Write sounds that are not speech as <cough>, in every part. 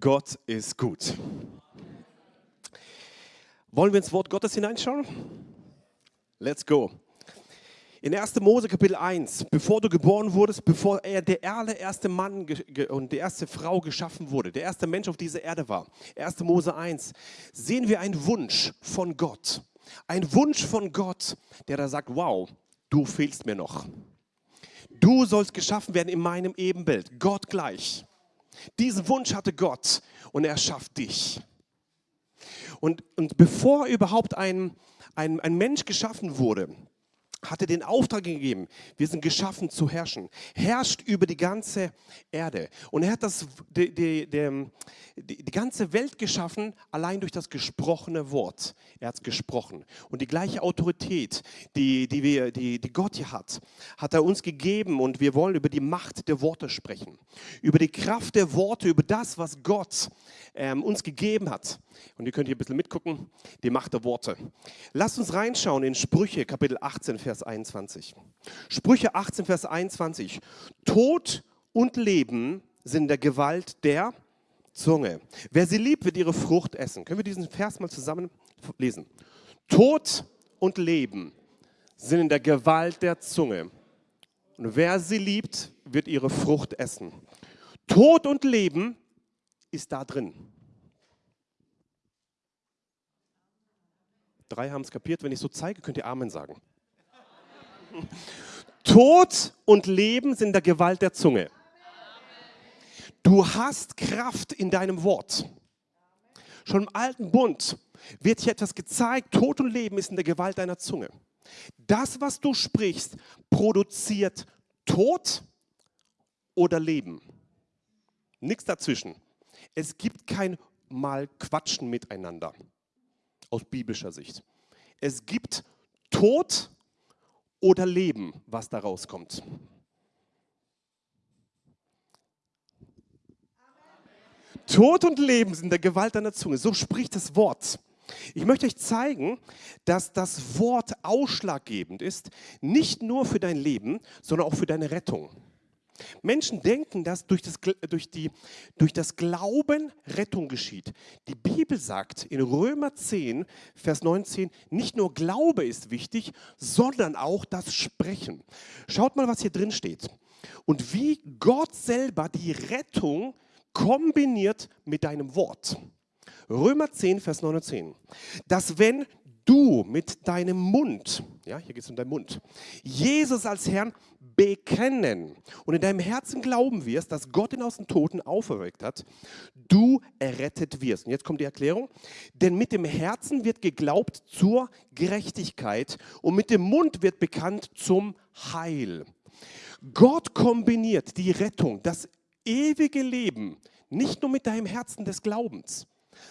Gott ist gut. Wollen wir ins Wort Gottes hineinschauen? Let's go. In 1. Mose Kapitel 1, bevor du geboren wurdest, bevor er der allererste Mann und die erste Frau geschaffen wurde, der erste Mensch auf dieser Erde war, 1. Mose 1, sehen wir einen Wunsch von Gott. Ein Wunsch von Gott, der da sagt, wow, du fehlst mir noch. Du sollst geschaffen werden in meinem Ebenbild, Gott gleich. Diesen Wunsch hatte Gott und er schafft dich. Und, und bevor überhaupt ein, ein, ein Mensch geschaffen wurde, hatte den Auftrag gegeben, wir sind geschaffen zu herrschen. Herrscht über die ganze Erde. Und er hat das, die, die, die, die ganze Welt geschaffen, allein durch das gesprochene Wort. Er hat es gesprochen. Und die gleiche Autorität, die, die, wir, die, die Gott hier hat, hat er uns gegeben. Und wir wollen über die Macht der Worte sprechen. Über die Kraft der Worte, über das, was Gott ähm, uns gegeben hat. Und ihr könnt hier ein bisschen mitgucken, die Macht der Worte. Lasst uns reinschauen in Sprüche, Kapitel 18, Vers Vers 21. Sprüche 18, Vers 21. Tod und Leben sind in der Gewalt der Zunge. Wer sie liebt, wird ihre Frucht essen. Können wir diesen Vers mal zusammen lesen? Tod und Leben sind in der Gewalt der Zunge. Und wer sie liebt, wird ihre Frucht essen. Tod und Leben ist da drin. Drei haben es kapiert. Wenn ich so zeige, könnt ihr Amen sagen. Tod und Leben sind der Gewalt der Zunge. Du hast Kraft in deinem Wort. Schon im alten Bund wird hier etwas gezeigt. Tod und Leben ist in der Gewalt deiner Zunge. Das, was du sprichst, produziert Tod oder Leben. Nichts dazwischen. Es gibt kein Mal Quatschen miteinander aus biblischer Sicht. Es gibt Tod oder Leben, was da rauskommt. Tod und Leben sind der Gewalt deiner Zunge. So spricht das Wort. Ich möchte euch zeigen, dass das Wort ausschlaggebend ist, nicht nur für dein Leben, sondern auch für deine Rettung. Menschen denken, dass durch das, durch, die, durch das Glauben Rettung geschieht. Die Bibel sagt in Römer 10, Vers 19, nicht nur Glaube ist wichtig, sondern auch das Sprechen. Schaut mal, was hier drin steht. Und wie Gott selber die Rettung kombiniert mit deinem Wort. Römer 10, Vers 19. Dass wenn du mit deinem Mund, ja, hier geht es um deinen Mund, Jesus als Herrn bekennen und in deinem Herzen glauben wirst, dass Gott ihn aus den Toten auferweckt hat, du errettet wirst. Und jetzt kommt die Erklärung. Denn mit dem Herzen wird geglaubt zur Gerechtigkeit und mit dem Mund wird bekannt zum Heil. Gott kombiniert die Rettung, das ewige Leben, nicht nur mit deinem Herzen des Glaubens,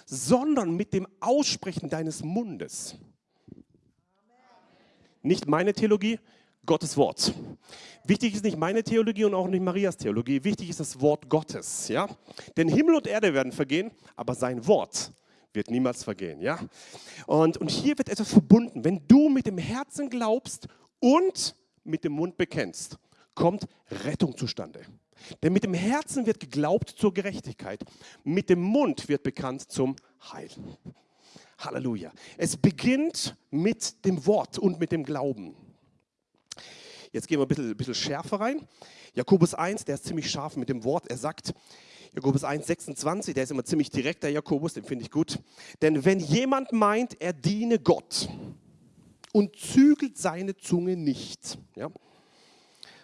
sondern mit dem Aussprechen deines Mundes. Nicht meine Theologie, Gottes Wort. Wichtig ist nicht meine Theologie und auch nicht Marias Theologie. Wichtig ist das Wort Gottes. Ja? Denn Himmel und Erde werden vergehen, aber sein Wort wird niemals vergehen. Ja? Und, und hier wird etwas verbunden. Wenn du mit dem Herzen glaubst und mit dem Mund bekennst, kommt Rettung zustande. Denn mit dem Herzen wird geglaubt zur Gerechtigkeit, mit dem Mund wird bekannt zum Heil. Halleluja. Es beginnt mit dem Wort und mit dem Glauben. Jetzt gehen wir ein bisschen, ein bisschen schärfer rein. Jakobus 1, der ist ziemlich scharf mit dem Wort. Er sagt, Jakobus 1, 26, der ist immer ziemlich direkt, der Jakobus, den finde ich gut. Denn wenn jemand meint, er diene Gott und zügelt seine Zunge nicht, ja,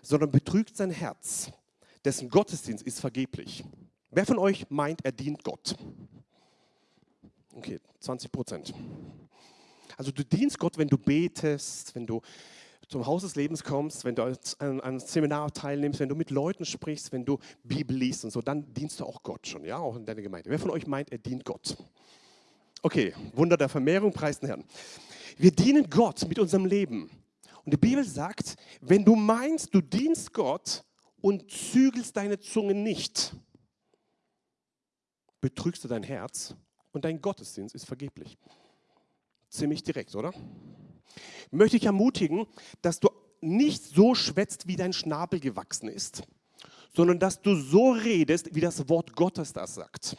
sondern betrügt sein Herz, dessen Gottesdienst ist vergeblich. Wer von euch meint, er dient Gott? Okay, 20 Prozent. Also du dienst Gott, wenn du betest, wenn du zum Haus des Lebens kommst, wenn du an einem Seminar teilnimmst, wenn du mit Leuten sprichst, wenn du Bibel liest und so, dann dienst du auch Gott schon, ja, auch in deiner Gemeinde. Wer von euch meint, er dient Gott? Okay, Wunder der Vermehrung, preis den Herrn. Wir dienen Gott mit unserem Leben. Und die Bibel sagt, wenn du meinst, du dienst Gott und zügelst deine Zunge nicht, betrügst du dein Herz und dein Gottesdienst ist vergeblich. Ziemlich direkt, oder? Möchte ich ermutigen, dass du nicht so schwätzt, wie dein Schnabel gewachsen ist, sondern dass du so redest, wie das Wort Gottes das sagt.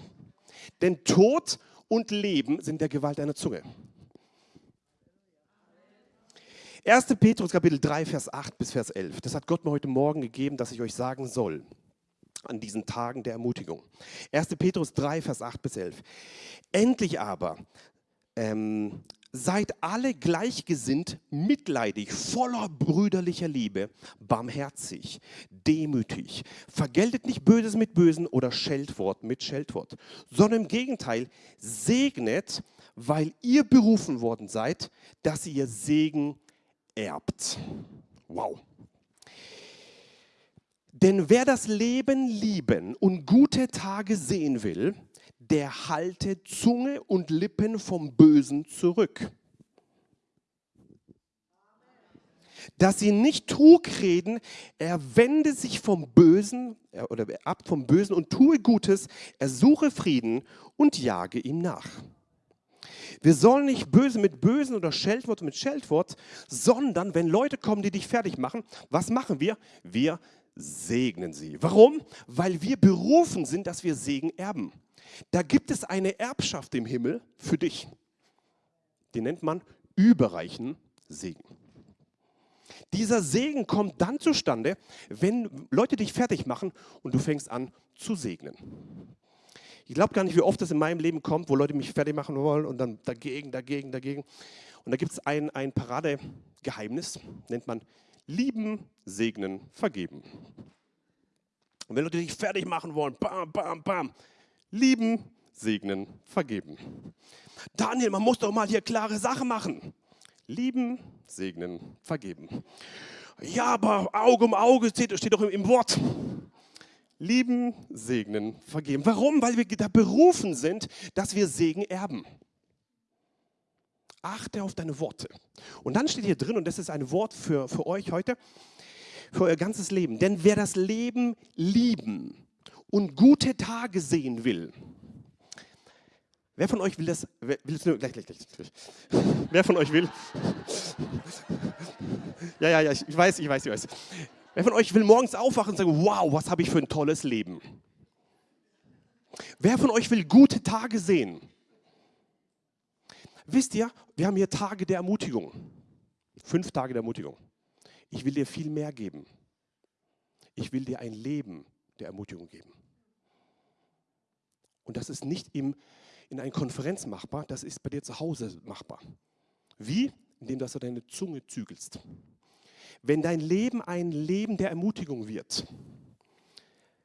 Denn Tod und Leben sind der Gewalt deiner Zunge. 1. Petrus Kapitel 3, Vers 8 bis Vers 11. Das hat Gott mir heute Morgen gegeben, dass ich euch sagen soll an diesen Tagen der Ermutigung. 1. Petrus 3, Vers 8 bis 11. Endlich aber ähm, seid alle gleichgesinnt, mitleidig, voller brüderlicher Liebe, barmherzig, demütig. Vergeltet nicht Böses mit Bösen oder Scheldwort mit Scheldwort, sondern im Gegenteil, segnet, weil ihr berufen worden seid, dass ihr Segen erbt. Wow. Denn wer das Leben lieben und gute Tage sehen will, der halte Zunge und Lippen vom Bösen zurück. Dass sie nicht Trug reden, er wende sich vom Bösen oder ab vom Bösen und tue Gutes, er suche Frieden und jage ihm nach. Wir sollen nicht böse mit Bösen oder Scheldwort mit Scheldwort, sondern wenn Leute kommen, die dich fertig machen, was machen wir? Wir segnen sie. Warum? Weil wir berufen sind, dass wir Segen erben. Da gibt es eine Erbschaft im Himmel für dich. Die nennt man überreichen Segen. Dieser Segen kommt dann zustande, wenn Leute dich fertig machen und du fängst an zu segnen. Ich glaube gar nicht, wie oft das in meinem Leben kommt, wo Leute mich fertig machen wollen und dann dagegen, dagegen, dagegen. Und da gibt es ein, ein Paradegeheimnis, nennt man lieben, segnen, vergeben. Und wenn Leute dich fertig machen wollen, bam, bam, bam, lieben, segnen, vergeben. Daniel, man muss doch mal hier klare Sachen machen. Lieben, segnen, vergeben. Ja, aber Auge um Auge steht, steht doch im, im Wort. Lieben, segnen, vergeben. Warum? Weil wir da berufen sind, dass wir Segen erben. Achte auf deine Worte. Und dann steht hier drin, und das ist ein Wort für, für euch heute, für euer ganzes Leben. Denn wer das Leben lieben und gute Tage sehen will, Wer von euch will das? Wer, will es nur, gleich, gleich, gleich. <laughs> Wer von euch will? <laughs> Ja, ja, ja, ich weiß, ich weiß, ich weiß. Wer von euch will morgens aufwachen und sagen, wow, was habe ich für ein tolles Leben? Wer von euch will gute Tage sehen? Wisst ihr, wir haben hier Tage der Ermutigung. Fünf Tage der Ermutigung. Ich will dir viel mehr geben. Ich will dir ein Leben der Ermutigung geben. Und das ist nicht im, in einer Konferenz machbar, das ist bei dir zu Hause machbar. Wie? Indem dass du deine Zunge zügelst. Wenn dein Leben ein Leben der Ermutigung wird.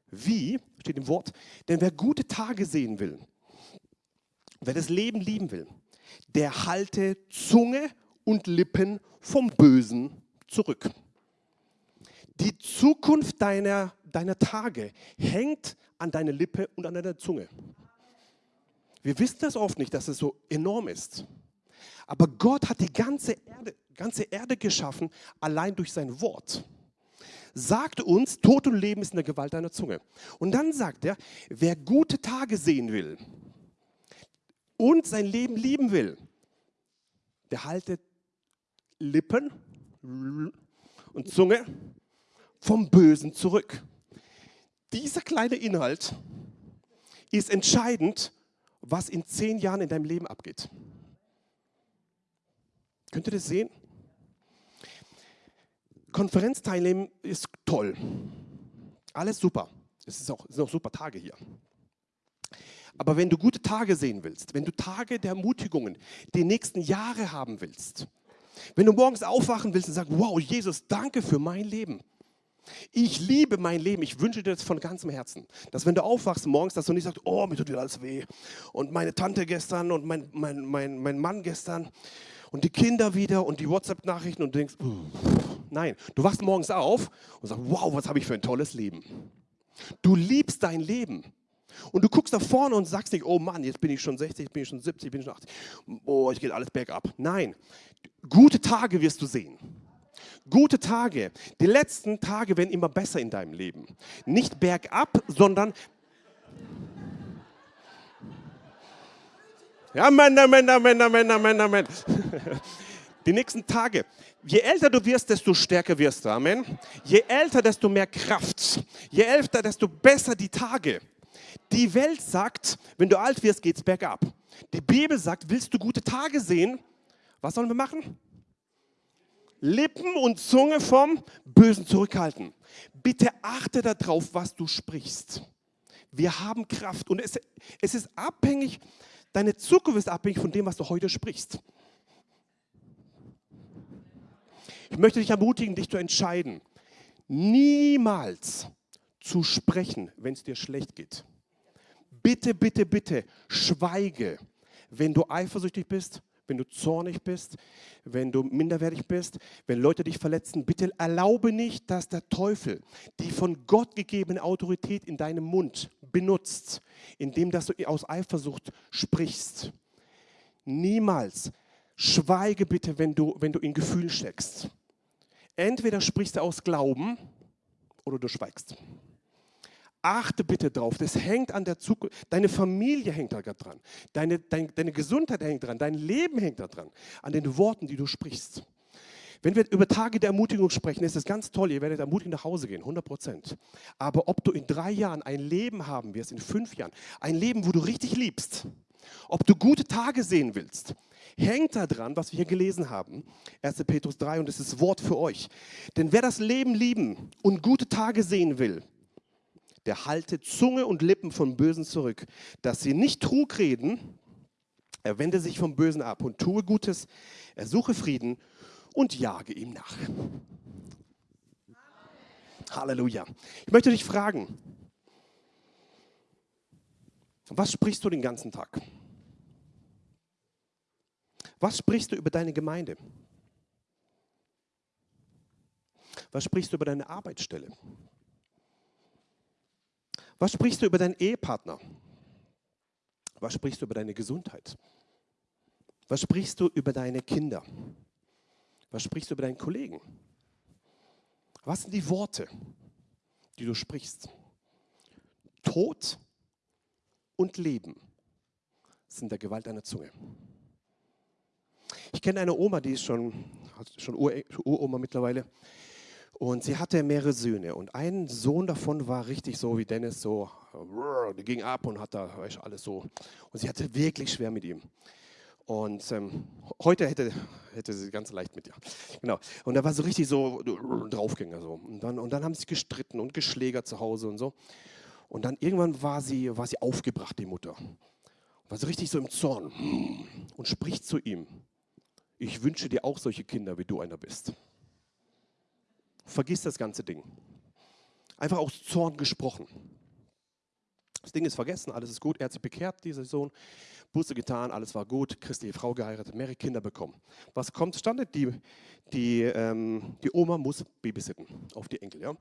Wie? Steht im Wort. Denn wer gute Tage sehen will, wer das Leben lieben will, der halte Zunge und Lippen vom Bösen zurück. Die Zukunft deiner, deiner Tage hängt an deiner Lippe und an deiner Zunge. Wir wissen das oft nicht, dass es so enorm ist. Aber Gott hat die ganze Erde, ganze Erde geschaffen, allein durch sein Wort. Sagt uns, Tod und Leben ist in der Gewalt deiner Zunge. Und dann sagt er, wer gute Tage sehen will und sein Leben lieben will, der haltet Lippen und Zunge vom Bösen zurück. Dieser kleine Inhalt ist entscheidend, was in zehn Jahren in deinem Leben abgeht. Könnt ihr das sehen? Konferenz teilnehmen ist toll. Alles super. Es ist auch, sind auch super Tage hier. Aber wenn du gute Tage sehen willst, wenn du Tage der Ermutigungen, die nächsten Jahre haben willst, wenn du morgens aufwachen willst und sagst, wow, Jesus, danke für mein Leben. Ich liebe mein Leben. Ich wünsche dir das von ganzem Herzen. Dass wenn du aufwachst morgens, dass du nicht sagst, oh, mir tut wieder alles weh. Und meine Tante gestern und mein, mein, mein, mein Mann gestern und die Kinder wieder und die WhatsApp-Nachrichten und du denkst, nein, du wachst morgens auf und sagst, wow, was habe ich für ein tolles Leben. Du liebst dein Leben. Und du guckst nach vorne und sagst nicht, oh Mann, jetzt bin ich schon 60, bin ich schon 70, bin ich schon 80. Oh, ich geht alles bergab. Nein, gute Tage wirst du sehen. Gute Tage. Die letzten Tage werden immer besser in deinem Leben. Nicht bergab, sondern Männer, Männer, Männer, Männer, Männer, Männer. Die nächsten Tage. Je älter du wirst, desto stärker wirst du. Amen. Je älter, desto mehr Kraft. Je älter, desto besser die Tage. Die Welt sagt, wenn du alt wirst, geht's bergab. Die Bibel sagt, willst du gute Tage sehen? Was sollen wir machen? Lippen und Zunge vom Bösen zurückhalten. Bitte achte darauf, was du sprichst. Wir haben Kraft und es, es ist abhängig, deine Zukunft ist abhängig von dem, was du heute sprichst. Ich möchte dich ermutigen, dich zu entscheiden, niemals zu sprechen, wenn es dir schlecht geht. Bitte, bitte, bitte, schweige, wenn du eifersüchtig bist, wenn du zornig bist, wenn du minderwertig bist, wenn Leute dich verletzen. Bitte erlaube nicht, dass der Teufel die von Gott gegebene Autorität in deinem Mund benutzt, indem dass du aus Eifersucht sprichst. Niemals. Schweige bitte, wenn du, wenn du in Gefühlen steckst. Entweder sprichst du aus Glauben oder du schweigst. Achte bitte drauf, das hängt an der Zukunft. Deine Familie hängt da dran. Deine, deine, deine Gesundheit hängt dran. Dein Leben hängt da dran. An den Worten, die du sprichst. Wenn wir über Tage der Ermutigung sprechen, ist es ganz toll. Ihr werdet ermutigend nach Hause gehen, 100 Prozent. Aber ob du in drei Jahren ein Leben haben wirst, in fünf Jahren, ein Leben, wo du richtig liebst, ob du gute Tage sehen willst, hängt daran, was wir hier gelesen haben. 1. Petrus 3 und es ist Wort für euch. Denn wer das Leben lieben und gute Tage sehen will, der halte Zunge und Lippen von Bösen zurück, dass sie nicht Trug reden, er wende sich vom Bösen ab und tue Gutes, er suche Frieden und jage ihm nach. Halleluja. Ich möchte dich fragen, was sprichst du den ganzen Tag? Was sprichst du über deine Gemeinde? Was sprichst du über deine Arbeitsstelle? Was sprichst du über deinen Ehepartner? Was sprichst du über deine Gesundheit? Was sprichst du über deine Kinder? Was sprichst du über deinen Kollegen? Was sind die Worte, die du sprichst? Tod und Leben sind der Gewalt einer Zunge. Ich kenne eine Oma, die ist schon, schon Uroma mittlerweile. Und sie hatte mehrere Söhne. Und ein Sohn davon war richtig so wie Dennis, so, der ging ab und hat da weißt, alles so. Und sie hatte wirklich schwer mit ihm. Und ähm, heute hätte, hätte sie ganz leicht mit ihr. Genau. Und er war so richtig so Draufgänger. So. Und, dann, und dann haben sie gestritten und geschlägert zu Hause und so. Und dann irgendwann war sie, war sie aufgebracht, die Mutter. War so richtig so im Zorn und spricht zu ihm ich wünsche dir auch solche Kinder, wie du einer bist. Vergiss das ganze Ding. Einfach aus Zorn gesprochen. Das Ding ist vergessen, alles ist gut. Er hat sich bekehrt, dieser Sohn. Buße getan, alles war gut. Christliche Frau geheiratet, mehrere Kinder bekommen. Was kommt zustande? Die, die, ähm, die Oma muss babysitten auf die Enkel. Ja?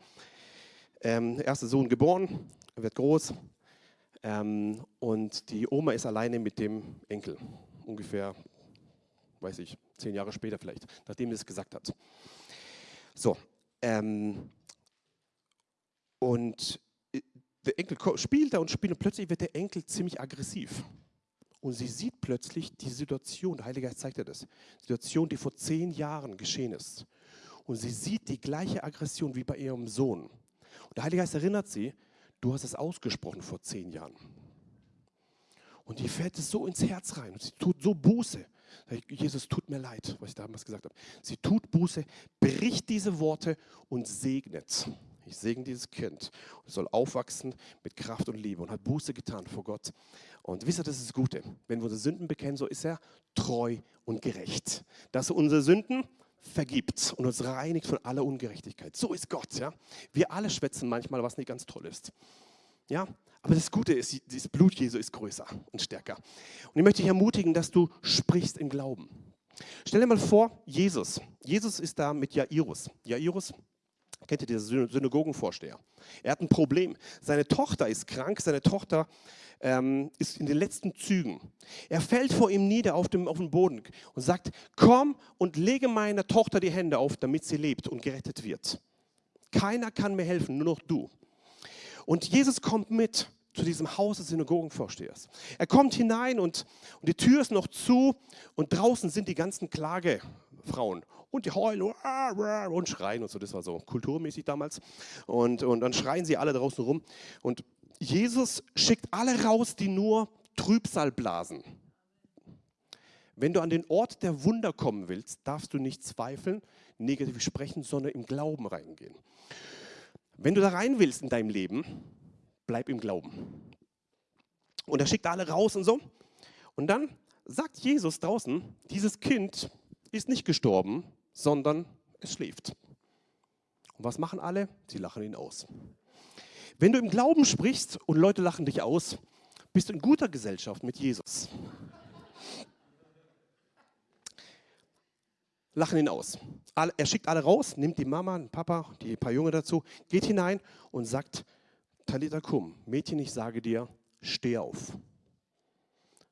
Ähm, erster Sohn geboren, wird groß. Ähm, und die Oma ist alleine mit dem Enkel. Ungefähr weiß ich, zehn Jahre später vielleicht, nachdem er es gesagt hat. So, ähm, und äh, der Enkel spielt da und spielt und plötzlich wird der Enkel ziemlich aggressiv. Und sie sieht plötzlich die Situation, der Heilige Geist zeigt ihr das, Situation, die vor zehn Jahren geschehen ist. Und sie sieht die gleiche Aggression wie bei ihrem Sohn. Und der Heilige Geist erinnert sie, du hast es ausgesprochen vor zehn Jahren. Und die fällt es so ins Herz rein und sie tut so Buße. Jesus, tut mir leid, was ich damals gesagt habe. Sie tut Buße, bricht diese Worte und segnet. Ich segne dieses Kind es soll aufwachsen mit Kraft und Liebe und hat Buße getan vor Gott. Und wisst ihr, das ist das Gute. Wenn wir unsere Sünden bekennen, so ist er treu und gerecht. Dass er unsere Sünden vergibt und uns reinigt von aller Ungerechtigkeit. So ist Gott. Ja? Wir alle schwätzen manchmal, was nicht ganz toll ist. Ja, aber das Gute ist, das Blut Jesu ist größer und stärker. Und ich möchte dich ermutigen, dass du sprichst im Glauben. Stell dir mal vor, Jesus. Jesus ist da mit Jairus. Jairus, kennt ihr diesen Synagogenvorsteher? Er hat ein Problem. Seine Tochter ist krank, seine Tochter ähm, ist in den letzten Zügen. Er fällt vor ihm nieder auf dem, auf dem Boden und sagt, komm und lege meiner Tochter die Hände auf, damit sie lebt und gerettet wird. Keiner kann mir helfen, nur noch du. Und Jesus kommt mit zu diesem Haus des Synagogenvorstehers. Er kommt hinein und, und die Tür ist noch zu und draußen sind die ganzen Klagefrauen und die heulen und schreien und so. Das war so kulturmäßig damals. Und, und dann schreien sie alle draußen rum. Und Jesus schickt alle raus, die nur Trübsal blasen. Wenn du an den Ort der Wunder kommen willst, darfst du nicht zweifeln, negativ sprechen, sondern im Glauben reingehen. Wenn du da rein willst in deinem Leben, bleib im Glauben. Und er schickt alle raus und so. Und dann sagt Jesus draußen, dieses Kind ist nicht gestorben, sondern es schläft. Und was machen alle? Sie lachen ihn aus. Wenn du im Glauben sprichst und Leute lachen dich aus, bist du in guter Gesellschaft mit Jesus. Lachen ihn aus. Er schickt alle raus, nimmt die Mama, den Papa, die paar Junge dazu, geht hinein und sagt, Talita kum, Mädchen, ich sage dir, steh auf.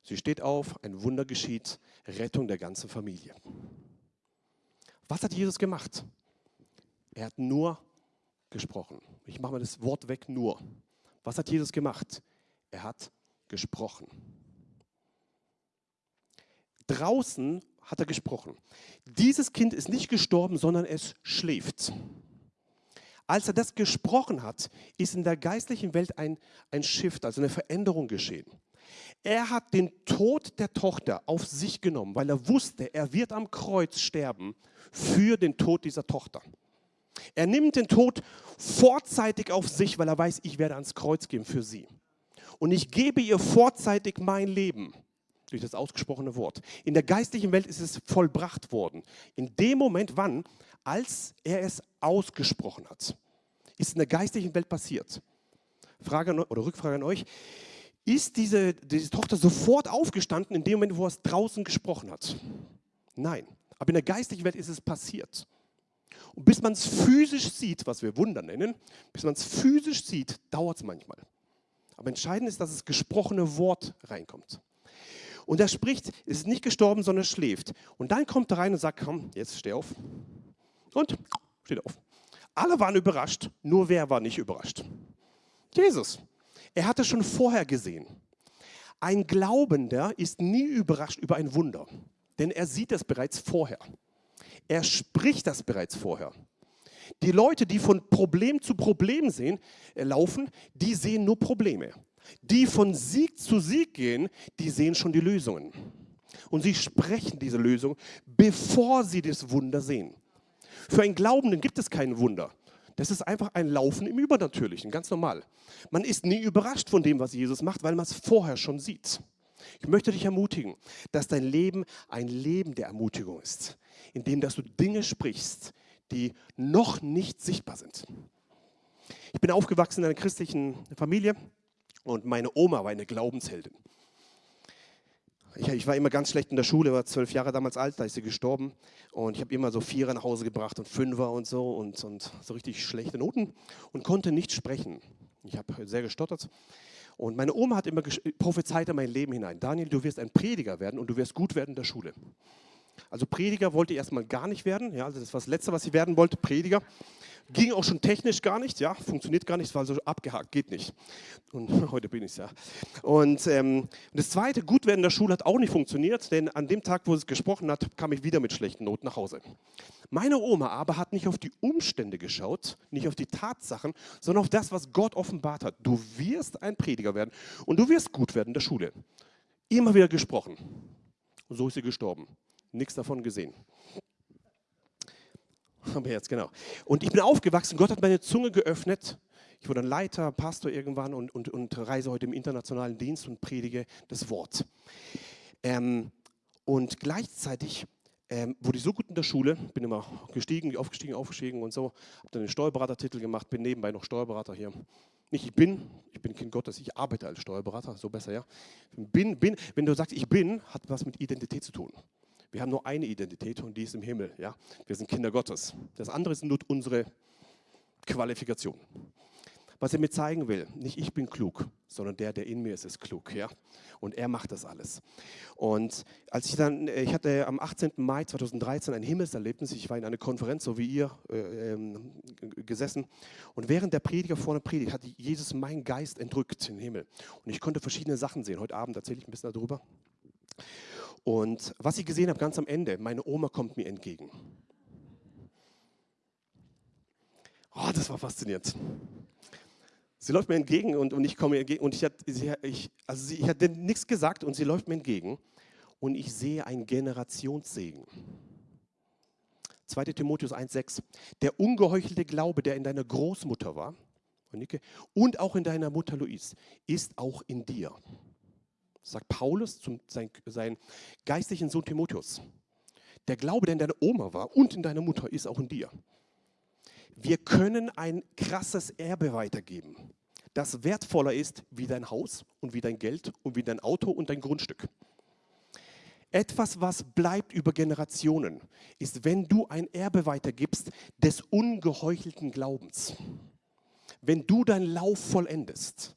Sie steht auf, ein Wunder geschieht, Rettung der ganzen Familie. Was hat Jesus gemacht? Er hat nur gesprochen. Ich mache mal das Wort weg, nur. Was hat Jesus gemacht? Er hat gesprochen. Draußen hat er gesprochen. Dieses Kind ist nicht gestorben, sondern es schläft. Als er das gesprochen hat, ist in der geistlichen Welt ein, ein Shift, also eine Veränderung geschehen. Er hat den Tod der Tochter auf sich genommen, weil er wusste, er wird am Kreuz sterben für den Tod dieser Tochter. Er nimmt den Tod vorzeitig auf sich, weil er weiß, ich werde ans Kreuz gehen für sie. Und ich gebe ihr vorzeitig mein Leben durch das ausgesprochene Wort. In der geistlichen Welt ist es vollbracht worden. In dem Moment, wann? Als er es ausgesprochen hat. Ist in der geistlichen Welt passiert. Frage oder Rückfrage an euch. Ist diese, diese Tochter sofort aufgestanden in dem Moment, wo er es draußen gesprochen hat? Nein. Aber in der geistlichen Welt ist es passiert. Und bis man es physisch sieht, was wir Wunder nennen, bis man es physisch sieht, dauert es manchmal. Aber entscheidend ist, dass das gesprochene Wort reinkommt. Und er spricht, ist nicht gestorben, sondern schläft. Und dann kommt er rein und sagt, komm, jetzt steh auf. Und steht auf. Alle waren überrascht, nur wer war nicht überrascht? Jesus. Er hatte schon vorher gesehen. Ein Glaubender ist nie überrascht über ein Wunder, denn er sieht es bereits vorher. Er spricht das bereits vorher. Die Leute, die von Problem zu Problem sehen, äh, laufen, die sehen nur Probleme. Die von Sieg zu Sieg gehen, die sehen schon die Lösungen. Und sie sprechen diese Lösung, bevor sie das Wunder sehen. Für einen Glaubenden gibt es kein Wunder. Das ist einfach ein Laufen im Übernatürlichen, ganz normal. Man ist nie überrascht von dem, was Jesus macht, weil man es vorher schon sieht. Ich möchte dich ermutigen, dass dein Leben ein Leben der Ermutigung ist, in dem dass du Dinge sprichst, die noch nicht sichtbar sind. Ich bin aufgewachsen in einer christlichen Familie und meine Oma war eine Glaubensheldin. Ich, ich, war immer ganz schlecht in der Schule, war zwölf Jahre damals alt, da ist sie gestorben. Und ich habe immer so Vierer nach Hause gebracht und Fünfer und so und, und so richtig schlechte Noten und konnte nicht sprechen. Ich habe sehr gestottert. Und meine Oma hat immer prophezeit in mein Leben hinein. Daniel, du wirst ein Prediger werden und du wirst gut werden in der Schule. Also Prediger wollte ich erstmal gar nicht werden. Ja, also das war das Letzte, was ich werden wollte, Prediger. Ging auch schon technisch gar nicht, ja, funktioniert gar nicht, war so abgehakt, geht nicht. Und <laughs> heute bin ich es ja. Und ähm, das Zweite, gut werden in der Schule hat auch nicht funktioniert, denn an dem Tag, wo es gesprochen hat, kam ich wieder mit schlechten Noten nach Hause. Meine Oma aber hat nicht auf die Umstände geschaut, nicht auf die Tatsachen, sondern auf das, was Gott offenbart hat. Du wirst ein Prediger werden und du wirst gut werden in der Schule. Immer wieder gesprochen. Und so ist sie gestorben nichts davon gesehen. Aber jetzt, genau. Und ich bin aufgewachsen, Gott hat meine Zunge geöffnet. Ich wurde ein Leiter, Pastor irgendwann und, und, und reise heute im internationalen Dienst und predige das Wort. Ähm, und gleichzeitig ähm, wurde ich so gut in der Schule, bin immer gestiegen, aufgestiegen, aufgestiegen und so, habe dann den Steuerberatertitel gemacht, bin nebenbei noch Steuerberater hier. Nicht ich bin, ich bin Kind Gottes, ich arbeite als Steuerberater, so besser, ja. Bin, bin, wenn du sagst, ich bin, hat was mit Identität zu tun. Wir haben nur eine Identität und die ist im Himmel. Ja? Wir sind Kinder Gottes. Das andere ist nur unsere Qualifikation. Was er mir zeigen will, nicht ich bin klug, sondern der, der in mir ist, ist klug. Ja? Und er macht das alles. Und als ich dann, äh, ich hatte am 18. Mai 2013 ein Himmelserlebnis, ich war in einer Konferenz, so wie ihr, äh, ähm, gesessen. Und während der Prediger vorne predigt, hat Jesus meinen Geist entrückt in den Himmel. Und ich konnte verschiedene Sachen sehen. Heute Abend erzähle ich ein bisschen darüber. Und was ich gesehen habe ganz am Ende, meine Oma kommt mir entgegen. Oh, das war faszinierend. Sie läuft mir entgegen und, und ich komme ihr entgegen und ich, hat, sie, ich, also sie, ich hatte nichts gesagt und sie läuft mir entgegen und ich sehe einen Generationssegen. 2. Timotheus 1,6. Der ungeheuchelte Glaube, der in deiner Großmutter war, und auch in deiner Mutter Louise, ist auch in dir. Sagt Paulus zum sein, sein geistlichen Sohn Timotheus. Der Glaube, der in deiner Oma war und in deiner Mutter, ist auch in dir. Wir können ein krasses Erbe weitergeben, das wertvoller ist wie dein Haus und wie dein Geld und wie dein Auto und dein Grundstück. Etwas, was bleibt über Generationen, ist, wenn du ein Erbe weitergibst des ungeheuchelten Glaubens. Wenn du deinen Lauf vollendest.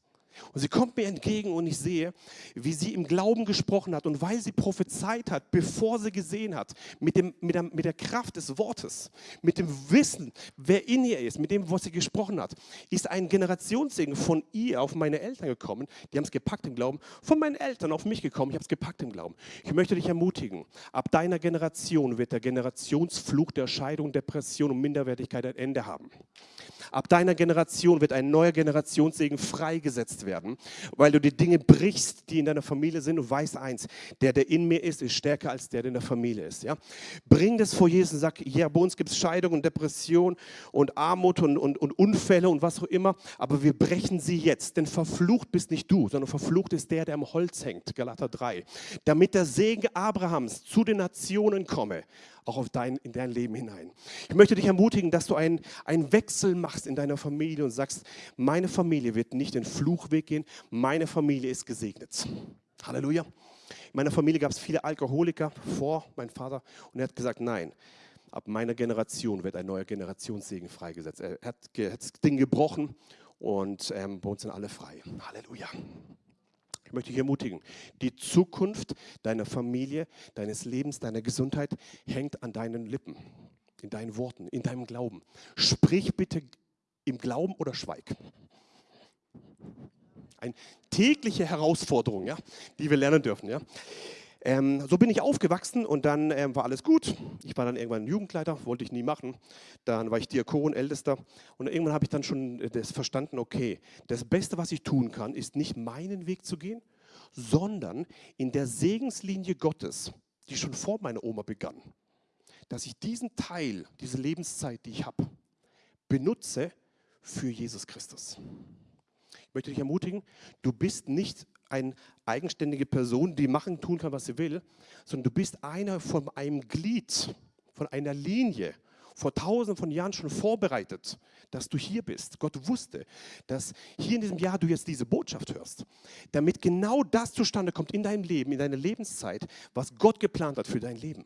Und sie kommt mir entgegen und ich sehe, wie sie im Glauben gesprochen hat. Und weil sie prophezeit hat, bevor sie gesehen hat, mit, dem, mit, der, mit der Kraft des Wortes, mit dem Wissen, wer in ihr ist, mit dem, was sie gesprochen hat, ist ein Generationssegen von ihr auf meine Eltern gekommen. Die haben es gepackt im Glauben. Von meinen Eltern auf mich gekommen. Ich habe es gepackt im Glauben. Ich möchte dich ermutigen, ab deiner Generation wird der Generationsfluch der Scheidung, Depression und Minderwertigkeit ein Ende haben. Ab deiner Generation wird ein neuer Generationssegen freigesetzt werden, weil du die Dinge brichst, die in deiner Familie sind und weißt eins, der, der in mir ist, ist stärker als der, der in der Familie ist. Ja? Bring das vor Jesus und sag, ja, bei uns gibt es Scheidung und Depression und Armut und, und, und Unfälle und was auch immer, aber wir brechen sie jetzt, denn verflucht bist nicht du, sondern verflucht ist der, der am Holz hängt, Galater 3, damit der Segen Abrahams zu den Nationen komme auch auf dein, in dein Leben hinein. Ich möchte dich ermutigen, dass du einen, einen Wechsel machst in deiner Familie und sagst, meine Familie wird nicht den Fluchweg gehen, meine Familie ist gesegnet. Halleluja. In meiner Familie gab es viele Alkoholiker vor meinem Vater und er hat gesagt, nein, ab meiner Generation wird ein neuer Generationssegen freigesetzt. Er hat, das Ding gebrochen und ähm, bei uns sind alle frei. Halleluja. Ich möchte dich ermutigen, die Zukunft deiner Familie, deines Lebens, deiner Gesundheit hängt an deinen Lippen, in deinen Worten, in deinem Glauben. Sprich bitte im Glauben oder schweig. Eine tägliche Herausforderung, ja, die wir lernen dürfen. Ja. Ähm, so bin ich aufgewachsen und dann ähm, war alles gut. Ich war dann irgendwann Jugendleiter, wollte ich nie machen. Dann war ich Diakon, Ältester. Und irgendwann habe ich dann schon äh, das verstanden, okay, das Beste, was ich tun kann, ist nicht meinen Weg zu gehen, sondern in der Segenslinie Gottes, die schon vor meiner Oma begann, dass ich diesen Teil, diese Lebenszeit, die ich habe, benutze für Jesus Christus. Ich möchte dich ermutigen, du bist nicht eine eigenständige Person, die machen, tun kann, was sie will, sondern du bist einer von einem Glied, von einer Linie, vor tausenden von Jahren schon vorbereitet, dass du hier bist. Gott wusste, dass hier in diesem Jahr du jetzt diese Botschaft hörst, damit genau das zustande kommt in deinem Leben, in deiner Lebenszeit, was Gott geplant hat für dein Leben.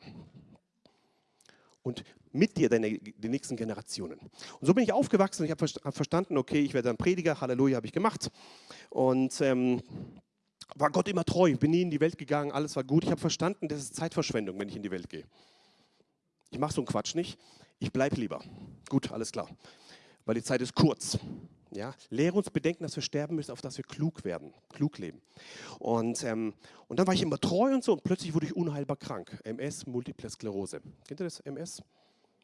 Und mit dir deine, die nächsten Generationen. Und so bin ich aufgewachsen und ich habe verstanden, okay, ich werde ein Prediger, Halleluja, habe ich gemacht. Und ähm, war Gott immer treu, bin nie in die Welt gegangen, alles war gut. Ich habe verstanden, das ist Zeitverschwendung, wenn ich in die Welt gehe. Ich mache so einen Quatsch nicht, ich bleibe lieber. Gut, alles klar. Weil die Zeit ist kurz. Ja, lehre uns bedenken, dass wir sterben müssen, auf dass wir klug werden, klug leben. Und, ähm, und dann war ich immer treu und so und plötzlich wurde ich unheilbar krank. MS, Multiple Sklerose. Kennt ihr das, MS?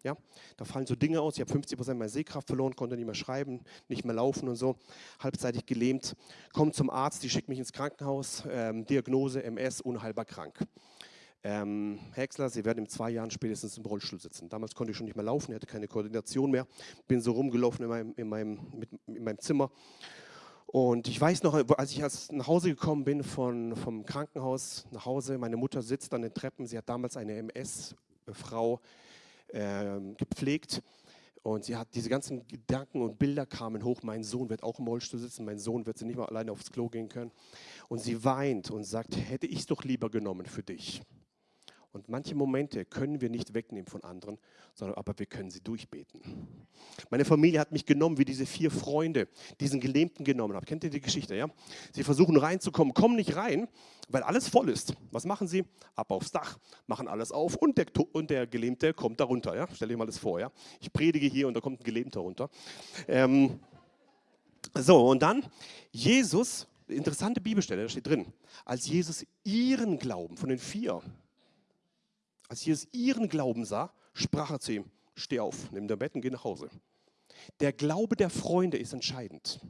Ja, da fallen so Dinge aus. Ich habe 50 Prozent meiner Sehkraft verloren, konnte nicht mehr schreiben, nicht mehr laufen und so. Halbzeitig gelähmt. Komme zum Arzt, die schickt mich ins Krankenhaus. Ähm, Diagnose MS, unheilbar krank. Ähm, Häcksler, Sie werden in zwei Jahren spätestens im Rollstuhl sitzen. Damals konnte ich schon nicht mehr laufen, hatte keine Koordination mehr. Bin so rumgelaufen in meinem, in meinem, mit, in meinem Zimmer. Und ich weiß noch, als ich nach Hause gekommen bin von, vom Krankenhaus nach Hause, meine Mutter sitzt an den Treppen. Sie hat damals eine MS-Frau äh, gepflegt. Und sie hat diese ganzen Gedanken und Bilder kamen hoch. Mein Sohn wird auch im Rollstuhl sitzen. Mein Sohn wird sie nicht mal alleine aufs Klo gehen können. Und sie weint und sagt: Hätte ich es doch lieber genommen für dich. Und manche Momente können wir nicht wegnehmen von anderen, sondern aber wir können sie durchbeten. Meine Familie hat mich genommen, wie diese vier Freunde diesen Gelähmten genommen haben. Kennt ihr die Geschichte, ja? Sie versuchen reinzukommen, kommen nicht rein, weil alles voll ist. Was machen sie? Ab aufs Dach, machen alles auf und der, und der Gelähmte kommt darunter. Ja? Stell dir mal das vor, ja? Ich predige hier und da kommt ein Gelähmter runter. Ähm, so, und dann Jesus, interessante Bibelstelle, da steht drin, als Jesus ihren Glauben von den vier als Jesus ihren Glauben sah, sprach er zu ihm, steh auf, nimm dein Bett und geh nach Hause. Der Glaube der Freunde ist entscheidend.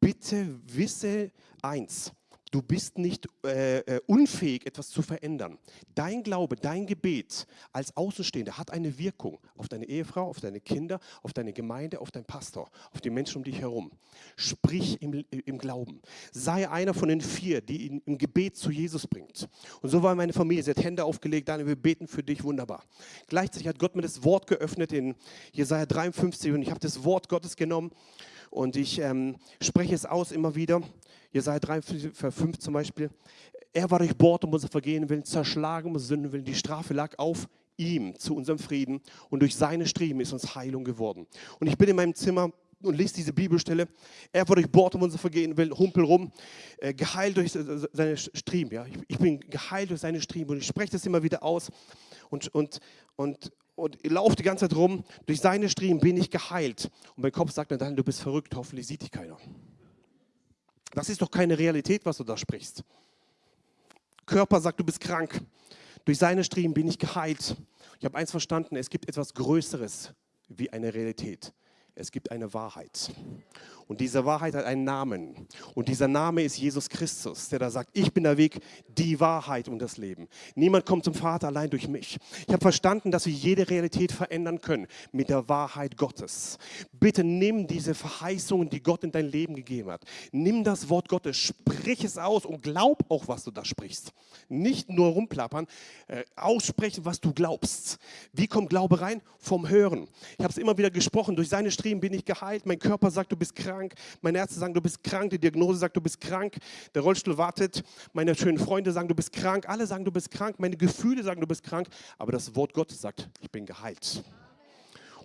bitte wisse eins, Du bist nicht äh, äh, unfähig, etwas zu verändern. Dein Glaube, dein Gebet als Außenstehender hat eine Wirkung auf deine Ehefrau, auf deine Kinder, auf deine Gemeinde, auf deinen Pastor, auf die Menschen um dich herum. Sprich im, im Glauben. Sei einer von den vier, die ihn im Gebet zu Jesus bringt. Und so war meine Familie. Sie hat Hände aufgelegt, Daniel, wir beten für dich, wunderbar. Gleichzeitig hat Gott mir das Wort geöffnet in Jesaja 53 und ich habe das Wort Gottes genommen und ich ähm, spreche es aus immer wieder. Jesaja 3, Vers 5 zum Beispiel. Er war durchbohrt um unser Vergehen willen, zerschlagen um unsere Sünden willen. Die Strafe lag auf ihm zu unserem Frieden und durch seine Striemen ist uns Heilung geworden. Und ich bin in meinem Zimmer und lese diese Bibelstelle. Er war durchbohrt um unser Vergehen willen, humpel rum, äh, geheilt durch seine Striemen. Ja? Ich, ich, bin geheilt durch seine Striemen und ich spreche das immer wieder aus und, und, und, und laufe die ganze Zeit rum. Durch seine Striemen bin ich geheilt. Und mein Kopf sagt mir dann, du bist verrückt, hoffentlich sieht dich keiner. Das ist doch keine Realität, was du da sprichst. Körper sagt, du bist krank. Durch seine Striemen bin ich geheilt. Ich habe eins verstanden, es gibt etwas Größeres wie eine Realität. Es gibt eine Wahrheit. Und diese Wahrheit hat einen Namen. Und dieser Name ist Jesus Christus, der da sagt, ich bin der Weg, die Wahrheit und das Leben. Niemand kommt zum Vater allein durch mich. Ich habe verstanden, dass wir jede Realität verändern können mit der Wahrheit Gottes. Bitte nimm diese Verheißungen, die Gott in dein Leben gegeben hat. Nimm das Wort Gottes, sprich es aus und glaub auch, was du da sprichst. Nicht nur rumplappern, äh, aussprechen, was du glaubst. Wie kommt Glaube rein? Vom Hören. Ich habe es immer wieder gesprochen, durch seine Striemen bin ich geheilt. Mein Körper sagt, du bist krank krank, meine Ärzte sagen, du bist krank, die Diagnose sagt, du bist krank, der Rollstuhl wartet, meine schönen Freunde sagen, du bist krank, alle sagen, du bist krank, meine Gefühle sagen, du bist krank, aber das Wort Gottes sagt, ich bin geheilt.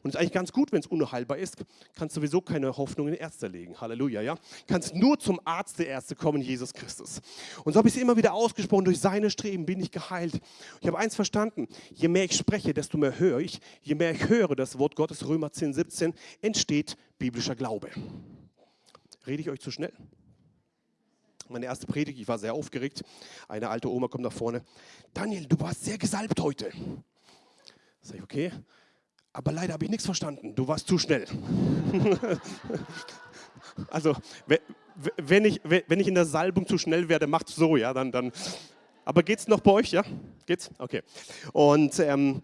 Und es ist eigentlich ganz gut, wenn es unheilbar ist, kannst du sowieso keine Hoffnung in Ärzte legen. Halleluja, ja? Kannst nur zum Arzt der Ärzte kommen, Jesus Christus. Und so habe ich es immer wieder ausgesprochen, durch seine Streben bin ich geheilt. Ich habe eins verstanden, je mehr ich spreche, desto mehr höre ich. Je mehr ich höre das Wort Gottes, Römer 10, 17, entsteht biblischer Glaube. Rede ich euch zu schnell? Meine erste Predigt, ich war sehr aufgeregt. Eine alte Oma kommt nach vorne. Daniel, du warst sehr gesalbt heute. Sag ich, okay. Aber leider habe ich nichts verstanden. Du warst zu schnell. <laughs> also, wenn ich, wenn ich in der Salbung zu schnell werde, macht so, ja, dann, dann. Aber geht's noch bei euch, ja? Geht's? Okay. Und ähm,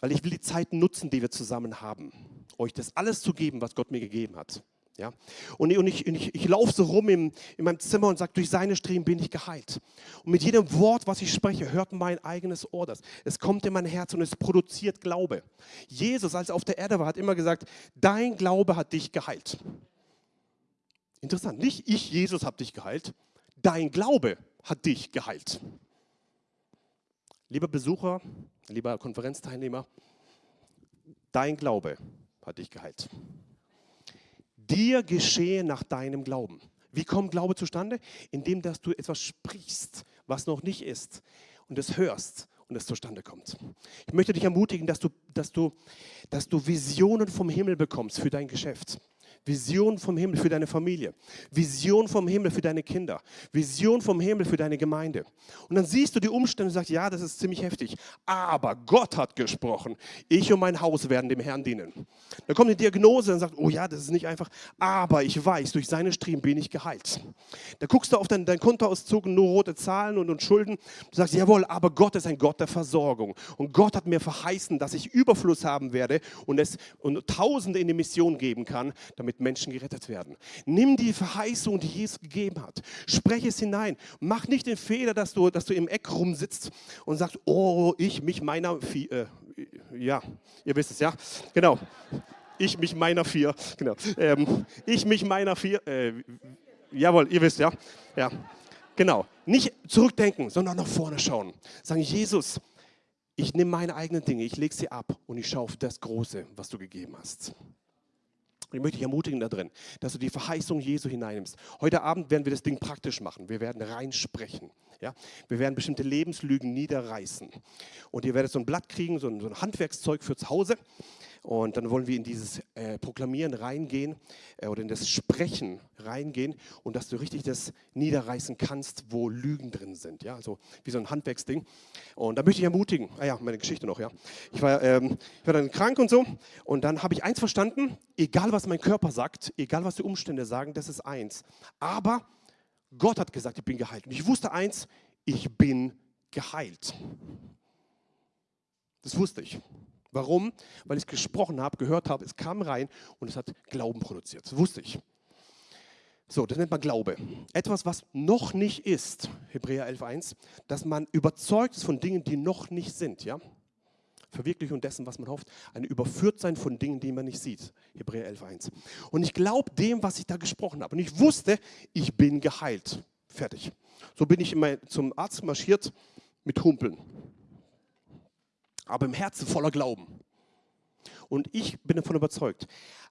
weil ich will die Zeit nutzen, die wir zusammen haben, euch das alles zu geben, was Gott mir gegeben hat. Ja? Und, und ich, ich, ich laufe so rum im, in meinem Zimmer und sage, durch seine Striemen bin ich geheilt. Und mit jedem Wort, was ich spreche, hört mein eigenes Ohr das. Es kommt in mein Herz und es produziert Glaube. Jesus, als er auf der Erde war, hat immer gesagt, dein Glaube hat dich geheilt. Interessant, nicht ich, Jesus, habe dich geheilt. Dein Glaube hat dich geheilt. Lieber Besucher, lieber Konferenzteilnehmer, dein Glaube hat dich geheilt dir geschehe nach deinem Glauben. Wie kommt Glaube zustande? Indem, dass du etwas sprichst, was noch nicht ist und es hörst und es zustande kommt. Ich möchte dich ermutigen, dass du, dass du, dass du Visionen vom Himmel bekommst für dein Geschäft. Vision vom Himmel für deine Familie, Vision vom Himmel für deine Kinder, Vision vom Himmel für deine Gemeinde. Und dann siehst du die Umstände und sagst, ja, das ist ziemlich heftig, aber Gott hat gesprochen, ich und mein Haus werden dem Herrn dienen. Dann kommt die Diagnose und sagt, oh ja, das ist nicht einfach, aber ich weiß, durch seine Striemen bin ich geheilt. Da guckst du auf dein, dein Kontoauszug, nur rote Zahlen und, und Schulden, du sagst, jawohl, aber Gott ist ein Gott der Versorgung. Und Gott hat mir verheißen, dass ich Überfluss haben werde und es und Tausende in die Mission geben kann, damit damit Menschen gerettet werden. Nimm die Verheißung, die Jesus gegeben hat, spreche es hinein. Mach nicht den Fehler, dass du, dass du im Eck rumsitzt und sagst, oh, ich, mich, meiner, äh, ja, ihr wisst es, ja, genau. Ich, mich, meiner, vier, genau. Ähm, ich, mich, meiner, vier, äh, jawohl, ihr wisst, ja, ja, genau. Nicht zurückdenken, sondern nach vorne schauen. Sagen, Jesus, ich nehme meine eigenen Dinge, ich lege sie ab und ich schaue auf das Große, was du gegeben hast. Und ich möchte dich ermutigen da drin, dass du die Verheißung Jesu hineinnimmst. Heute Abend werden wir das Ding praktisch machen. Wir werden reinsprechen. Ja? Wir werden bestimmte Lebenslügen niederreißen. Und ihr werdet so ein Blatt kriegen, so ein, so ein Handwerkszeug für zu Hause. Und dann wollen wir in dieses äh, Proklamieren reingehen äh, oder in das Sprechen reingehen und dass du richtig das niederreißen kannst, wo Lügen drin sind. Ja, also wie so ein Handwerksding. Und da möchte ich ermutigen. Ah ja, meine Geschichte noch. Ja, ich war, ähm, ich war dann krank und so. Und dann habe ich eins verstanden: Egal was mein Körper sagt, egal was die Umstände sagen, das ist eins. Aber Gott hat gesagt, ich bin geheilt. Und ich wusste eins: Ich bin geheilt. Das wusste ich. Warum? Weil ich es gesprochen habe, gehört habe, es kam rein und es hat Glauben produziert. Das wusste ich. So, das nennt man Glaube. Etwas, was noch nicht ist, Hebräer 11.1, dass man überzeugt ist von Dingen, die noch nicht sind. Ja? Verwirklichung dessen, was man hofft. Ein Überführtsein von Dingen, die man nicht sieht. Hebräer 11.1. Und ich glaube dem, was ich da gesprochen habe. Und ich wusste, ich bin geheilt. Fertig. So bin ich immer zum Arzt marschiert mit Humpeln aber im Herzen voller Glauben. Und ich bin davon überzeugt,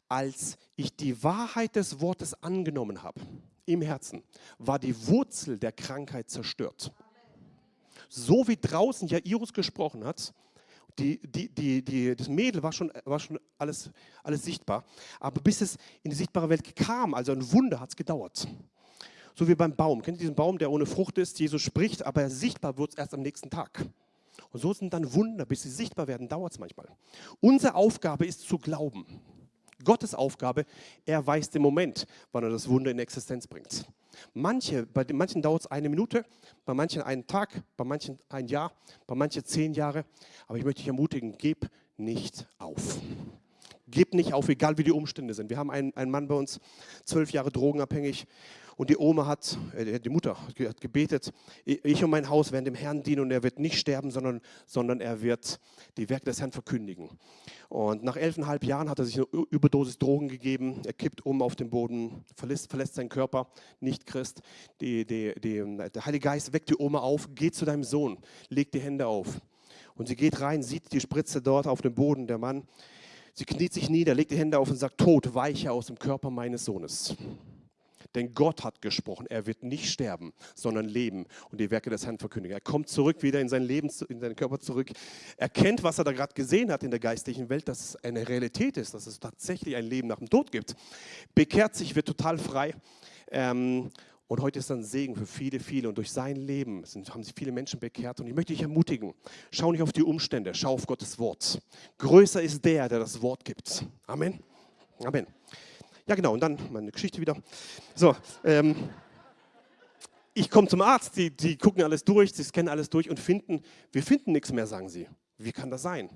als ich die Wahrheit des Wortes angenommen habe, im Herzen, war die Wurzel der Krankheit zerstört. So wie draußen Jairus gesprochen hat, die, die, die, die, das Mädel war schon, war schon alles, alles sichtbar, aber bis es in die sichtbare Welt kam, also ein Wunder, hat es gedauert. So wie beim Baum. Kennt ihr diesen Baum, der ohne Frucht ist? Jesus spricht, aber sichtbar wird es erst am nächsten Tag. Und so sind dann Wunder, bis sie sichtbar werden, dauert es manchmal. Unsere Aufgabe ist zu glauben. Gottes Aufgabe, er weiß den Moment, wann er das Wunder in Existenz bringt. Manche, bei manchen dauert es eine Minute, bei manchen einen Tag, bei manchen ein Jahr, bei manchen zehn Jahre. Aber ich möchte dich ermutigen, gib nicht auf. Gib nicht auf, egal wie die Umstände sind. Wir haben einen, einen Mann bei uns, zwölf Jahre drogenabhängig, und die Oma hat, äh, die Mutter hat gebetet, ich und mein Haus werden dem Herrn dienen und er wird nicht sterben, sondern, sondern er wird die Werke des Herrn verkündigen. Und nach elfeinhalb Jahren hat er sich eine Überdosis Drogen gegeben, er kippt um auf den Boden, verlässt, verlässt seinen Körper, nicht Christ. Die, die, die, der Heilige Geist weckt die Oma auf, geht zu deinem Sohn, legt die Hände auf. Und sie geht rein, sieht die Spritze dort auf dem Boden, der Mann. Sie kniet sich nieder, legt die Hände auf und sagt, Tod, weiche aus dem Körper meines Sohnes. Denn Gott hat gesprochen, er wird nicht sterben, sondern leben und die Werke des Herrn verkündigen. Er kommt zurück, wieder in sein Leben, in seinen Körper zurück, erkennt, was er da gerade gesehen hat in der geistlichen Welt, dass es eine Realität ist, dass es tatsächlich ein Leben nach dem Tod gibt. Bekehrt sich, wird total frei. Ähm, und heute ist dann Segen für viele, viele. Und durch sein Leben sind, haben sich viele Menschen bekehrt. Und ich möchte dich ermutigen, schau nicht auf die Umstände, schau auf Gottes Wort. Größer ist der, der das Wort gibt. Amen. Amen. Ja, genau, und dann meine Geschichte wieder. So, ähm, ich komme zum Arzt, die, die gucken alles durch, sie scannen alles durch und finden, wir finden nichts mehr, sagen sie. Wie kann das sein?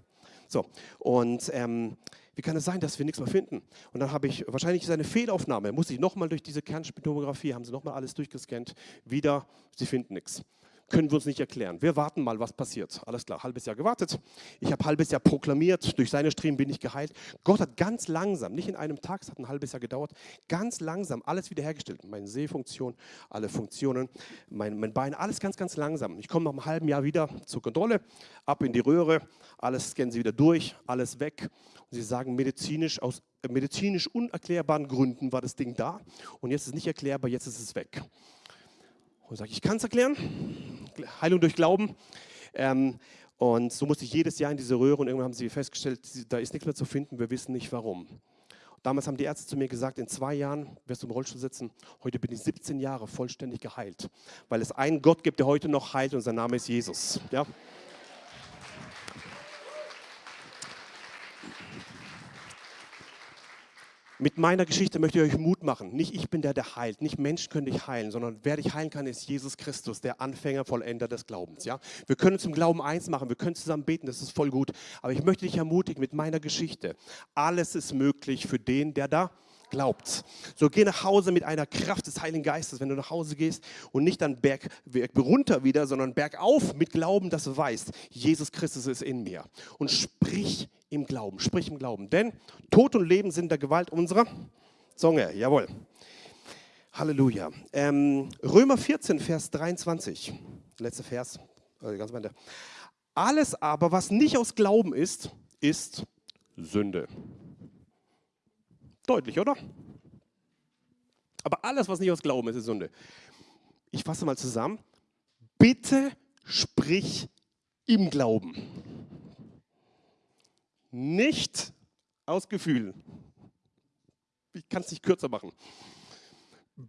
So, und ähm, wie kann es sein, dass wir nichts mehr finden? Und dann habe ich, wahrscheinlich ist eine Fehlaufnahme, muss ich nochmal durch diese Kernspintomographie, haben sie nochmal alles durchgescannt, wieder, sie finden nichts können wir uns nicht erklären. Wir warten mal, was passiert. Alles klar, halbes Jahr gewartet. Ich habe halbes Jahr proklamiert, durch seine Striemen bin ich geheilt. Gott hat ganz langsam, nicht in einem Tag, es hat ein halbes Jahr gedauert, ganz langsam alles wiederhergestellt. Meine Sehfunktion, alle Funktionen, mein, mein Bein, alles ganz, ganz langsam. Ich komme nach einem halben Jahr wieder zur Kontrolle, ab in die Röhre, alles scannen sie wieder durch, alles weg. Und sie sagen, medizinisch, aus medizinisch unerklärbaren Gründen war das Ding da und jetzt ist es nicht erklärbar, jetzt ist es weg. Und sage ich, kann es erklären. Heilung durch Glauben. Ähm, und so musste ich jedes Jahr in diese Röhre und irgendwann haben sie festgestellt, da ist nichts mehr zu finden, wir wissen nicht warum. Damals haben die Ärzte zu mir gesagt, in zwei Jahren wirst du im Rollstuhl sitzen. Heute bin ich 17 Jahre vollständig geheilt, weil es einen Gott gibt, der heute noch heilt und sein Name ist Jesus. Ja? Mit meiner Geschichte möchte ich euch Mut machen. Nicht ich bin der, der heilt, nicht Menschen können dich heilen, sondern wer dich heilen kann, ist Jesus Christus, der Anfänger, Vollender des Glaubens. Ja? Wir können zum Glauben eins machen, wir können zusammen beten, das ist voll gut. Aber ich möchte dich ermutigen mit meiner Geschichte. Alles ist möglich für den, der da glaubt. So geh nach Hause mit einer Kraft des Heiligen Geistes, wenn du nach Hause gehst und nicht dann berg, berg runter wieder, sondern bergauf mit Glauben, dass du weißt, Jesus Christus ist in mir. Und sprich im Glauben, sprich im Glauben. Denn Tod und Leben sind der Gewalt unserer Zunge. Jawohl. Halleluja. Ähm, Römer 14, Vers 23. Letzter Vers. Also ganz Alles aber, was nicht aus Glauben ist, ist Sünde. Deutlich, oder? Aber alles, was nicht aus Glauben ist, ist Sünde. Ich fasse mal zusammen. Bitte sprich im Glauben. Nicht aus Gefühlen. Ich kann es nicht kürzer machen.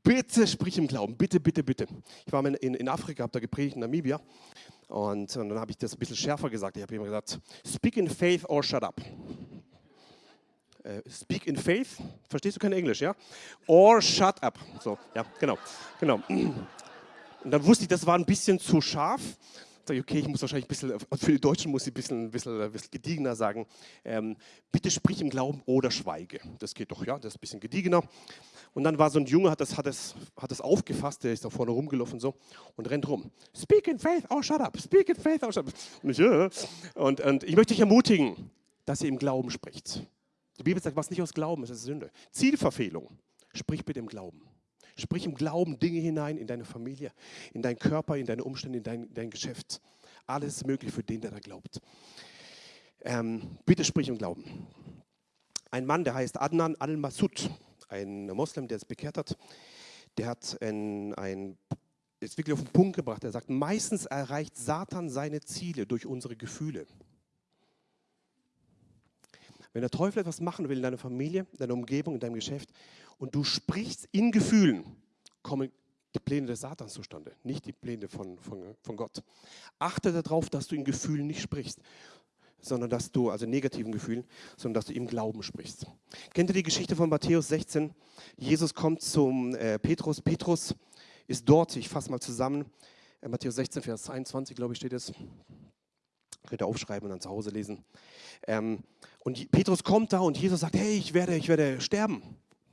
Bitte sprich im Glauben, bitte, bitte, bitte. Ich war in, in Afrika, habe da gepredigt in Namibia und, und dann habe ich das ein bisschen schärfer gesagt. Ich habe immer gesagt, speak in faith or shut up. Uh, speak in faith, verstehst du kein Englisch, ja? Or shut up. So, ja, genau, genau. <clears throat> Und dann wusste ich, das war ein bisschen zu scharf sage ich, okay, ich muss wahrscheinlich ein bisschen, also für die Deutschen muss ich ein bisschen, ein bisschen, ein bisschen gediegener sagen, ähm, bitte sprich im Glauben oder schweige. Das geht doch, ja, das ist ein bisschen gediegener. Und dann war so ein Junge, hat das, hat das, hat das aufgefasst, der ist da vorne rumgelaufen so und rennt rum. Speak in faith, oh shut up, speak in faith, oh shut up. Und ich, äh, und, und ich möchte dich ermutigen, dass ihr im Glauben spricht. Die Bibel sagt, was nicht aus Glauben ist, ist Sünde. Zielverfehlung. Sprich bitte im Glauben. Sprich im Glauben Dinge hinein in deine Familie, in deinen Körper, in deine Umstände, in dein, dein Geschäft. Alles möglich für den, der da glaubt. Ähm, bitte sprich im Glauben. Ein Mann, der heißt Adnan al-Masud, ein Moslem, der es bekehrt hat, der hat ein, ein, ist wirklich auf den Punkt gebracht. Er sagt, meistens erreicht Satan seine Ziele durch unsere Gefühle. Wenn der Teufel etwas machen will in deiner Familie, in deiner Umgebung, in deinem Geschäft und du sprichst in Gefühlen, kommen die Pläne des Satans zustande, nicht die Pläne von, von, von Gott. Achte darauf, dass du in Gefühlen nicht sprichst, sondern dass du, also negativen Gefühlen, sondern dass du im Glauben sprichst. Kennt ihr die Geschichte von Matthäus 16? Jesus kommt zum äh, Petrus. Petrus ist dort, ich fasse mal zusammen, äh, Matthäus 16, Vers 21, glaube ich, steht es. Könnt ihr aufschreiben und dann zu Hause lesen. Ähm, und Petrus kommt da und Jesus sagt, hey, ich werde, ich werde sterben.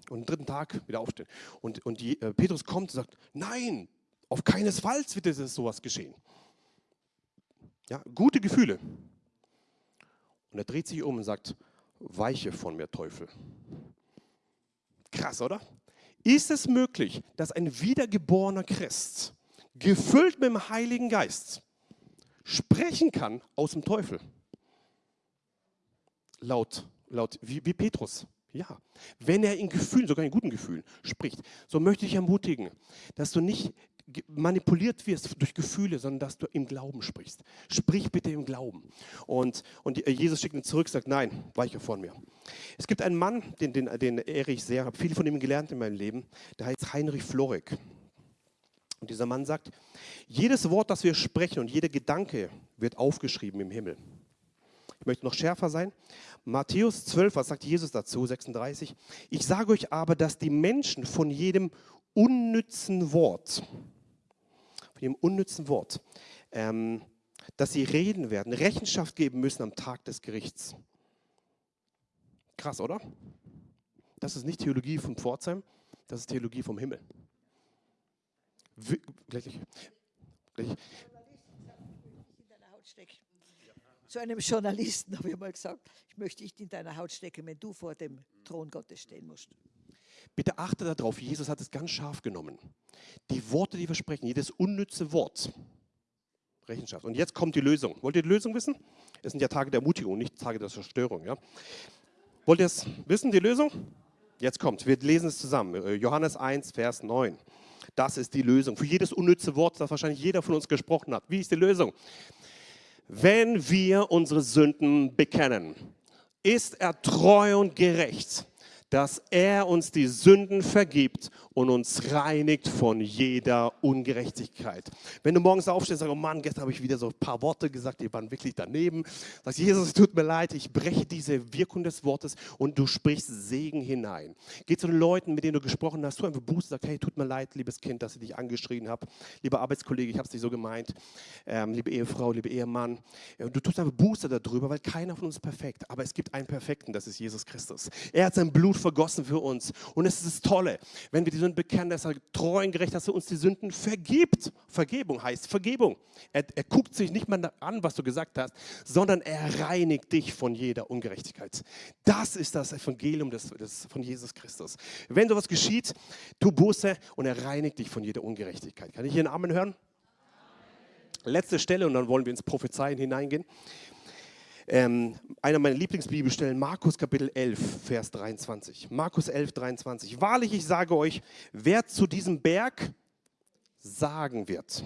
Und am dritten Tag wieder aufstehen. Und, und die, äh, Petrus kommt und sagt, nein, auf keinesfalls wird es sowas geschehen. Ja, gute Gefühle. Und er dreht sich um und sagt, weiche von mir, Teufel. Krass, oder? Ist es möglich, dass ein wiedergeborener Christ, gefüllt mit dem Heiligen Geist, sprechen kann aus dem Teufel. Laut, laut wie, wie Petrus. Ja, wenn er in Gefühlen, sogar in guten Gefühlen spricht, so möchte ich ermutigen, dass du nicht manipuliert wirst durch Gefühle, sondern dass du im Glauben sprichst. Sprich bitte im Glauben. Und, und Jesus schickt ihn zurück, sagt, nein, weiche von mir. Es gibt einen Mann, den, den, den ehre ich sehr, habe viel von ihm gelernt in meinem Leben, der heißt Heinrich Florek. Und dieser Mann sagt, jedes Wort, das wir sprechen und jeder Gedanke wird aufgeschrieben im Himmel. Ich möchte noch schärfer sein. Matthäus 12, was sagt Jesus dazu? 36. Ich sage euch aber, dass die Menschen von jedem unnützen Wort, von jedem unnützen Wort, ähm, dass sie reden werden, Rechenschaft geben müssen am Tag des Gerichts. Krass, oder? Das ist nicht Theologie von Pforzheim, das ist Theologie vom Himmel. Gleich, gleich. Zu einem Journalisten <laughs> habe ich mal gesagt, ich möchte nicht in deiner Haut stecken, wenn du vor dem Thron Gottes stehen musst. Bitte achte darauf, Jesus hat es ganz scharf genommen. Die Worte, die wir sprechen, jedes unnütze Wort, Rechenschaft. Und jetzt kommt die Lösung. Wollt ihr die Lösung wissen? Es sind ja Tage der Ermutigung, nicht Tage der Zerstörung. Ja? Wollt ihr es wissen, die Lösung? Jetzt kommt, wir lesen es zusammen. Äh, Johannes 1, Vers 9. Das ist die Lösung. Für jedes unnütze Wort, das wahrscheinlich jeder von uns gesprochen hat. Wie ist die Lösung? Wenn wir unsere Sünden bekennen, ist er treu und gerecht dass er uns die Sünden vergibt und uns reinigt von jeder Ungerechtigkeit. Wenn du morgens aufstehst und sagst, oh Mann, gestern habe ich wieder so ein paar Worte gesagt, die waren wirklich daneben. Sagst, Jesus, es tut mir leid, ich breche diese Wirkung des Wortes und du sprichst Segen hinein. Geh zu den Leuten, mit denen du gesprochen hast, tu einfach Buße, sag, hey, tut mir leid, liebes Kind, dass ich dich angeschrien habe. Lieber Arbeitskollege, ich habe es nicht so gemeint. Ähm, liebe Ehefrau, liebe Ehemann. Du tust einfach Buße darüber, weil keiner von uns ist perfekt. Aber es gibt einen Perfekten, das ist Jesus Christus. Er hat sein Blut vergossen für uns. Und es ist das Tolle, wenn wir die Sünden bekennen, dass er treu und gerecht, dass er uns die Sünden vergibt. Vergebung heißt Vergebung. Er, er guckt sich nicht mal an, was du gesagt hast, sondern er reinigt dich von jeder Ungerechtigkeit. Das ist das Evangelium des, des, von Jesus Christus. Wenn sowas geschieht, tu Buße und er reinigt dich von jeder Ungerechtigkeit. Kann ich hier einen Amen hören? Letzte Stelle und dann wollen wir ins Prophezeien hineingehen. Ähm, einer meiner Lieblingsbibelstellen, Markus Kapitel 11, Vers 23. Markus 11, 23. Wahrlich, ich sage euch, wer zu diesem Berg sagen wird,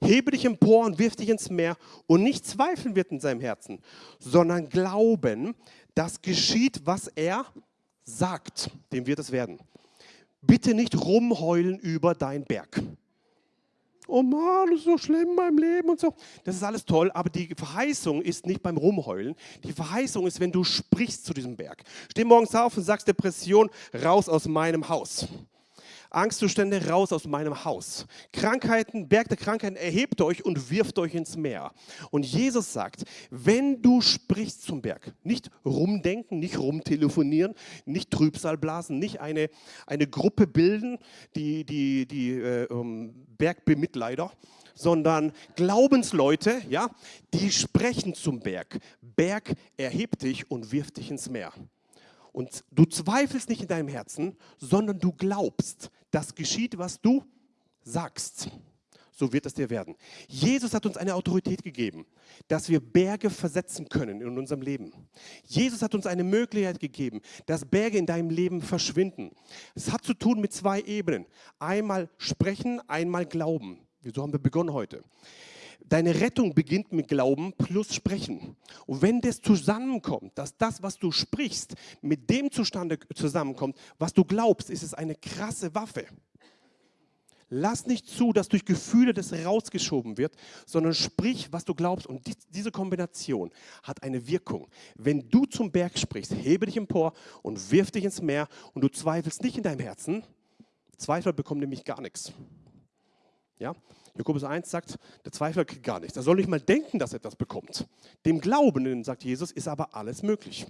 Hebe dich empor und wirf dich ins Meer und nicht zweifeln wird in seinem Herzen, sondern glauben, dass geschieht, was er sagt. Dem wird es werden. Bitte nicht rumheulen über dein Berg. Oh Mann, das ist so schlimm in meinem Leben und so. Das ist alles toll, aber die Verheißung ist nicht beim Rumheulen. Die Verheißung ist, wenn du sprichst zu diesem Berg. Steh morgens auf und sagst Depression, raus aus meinem Haus. Angstzustände raus aus meinem Haus. Krankheiten, Berg der Krankheiten, erhebt euch und wirft euch ins Meer. Und Jesus sagt, wenn du sprichst zum Berg, nicht rumdenken, nicht rumtelefonieren, nicht Trübsal blasen, nicht eine, eine Gruppe bilden, die, die, die äh, um, Bergbemitleider, sondern Glaubensleute, ja, die sprechen zum Berg. Berg, erhebt dich und wirft dich ins Meer. Und du zweifelst nicht in deinem Herzen, sondern du glaubst, das geschieht, was du sagst. So wird es dir werden. Jesus hat uns eine Autorität gegeben, dass wir Berge versetzen können in unserem Leben. Jesus hat uns eine Möglichkeit gegeben, dass Berge in deinem Leben verschwinden. Es hat zu tun mit zwei Ebenen. Einmal sprechen, einmal glauben. So haben wir begonnen heute. Deine Rettung beginnt mit Glauben plus Sprechen. Und wenn das zusammenkommt, dass das, was du sprichst, mit dem zustande zusammenkommt, was du glaubst, ist es eine krasse Waffe. Lass nicht zu, dass durch Gefühle das rausgeschoben wird, sondern sprich, was du glaubst. Und diese Kombination hat eine Wirkung. Wenn du zum Berg sprichst, hebe dich empor und wirf dich ins Meer und du zweifelst nicht in deinem Herzen, Zweifel bekommen nämlich gar nichts. Ja? Jakobus 1 sagt, der Zweifler kriegt gar nichts. Er soll nicht mal denken, dass er etwas bekommt. Dem Glaubenden, sagt Jesus, ist aber alles möglich.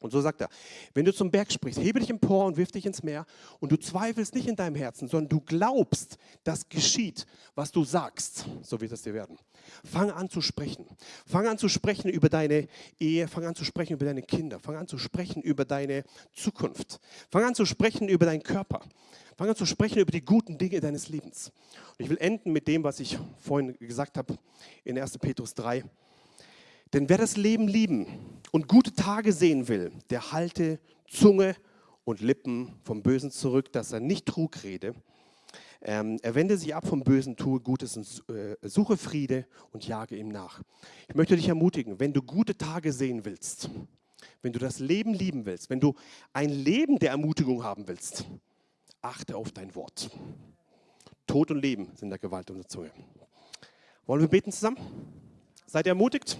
Und so sagt er, wenn du zum Berg sprichst, hebe dich empor und wirf dich ins Meer und du zweifelst nicht in deinem Herzen, sondern du glaubst, dass geschieht, was du sagst, so wird es dir werden. Fang an zu sprechen. Fang an zu sprechen über deine Ehe, fang an zu sprechen über deine Kinder, fang an zu sprechen über deine Zukunft, fang an zu sprechen über deinen Körper, fang an zu sprechen über die guten Dinge deines Lebens. Und ich will enden mit dem, was ich vorhin gesagt habe in 1. Petrus 3. Denn wer das Leben lieben und gute Tage sehen will, der halte Zunge und Lippen vom Bösen zurück, dass er nicht Trug rede. Ähm, er wende sich ab vom Bösen, tue Gutes und äh, suche Friede und jage ihm nach. Ich möchte dich ermutigen, wenn du gute Tage sehen willst, wenn du das Leben lieben willst, wenn du ein Leben der Ermutigung haben willst, achte auf dein Wort. Tod und Leben sind der Gewalt und der Zunge. Wollen wir beten zusammen? Seid ihr ermutigt?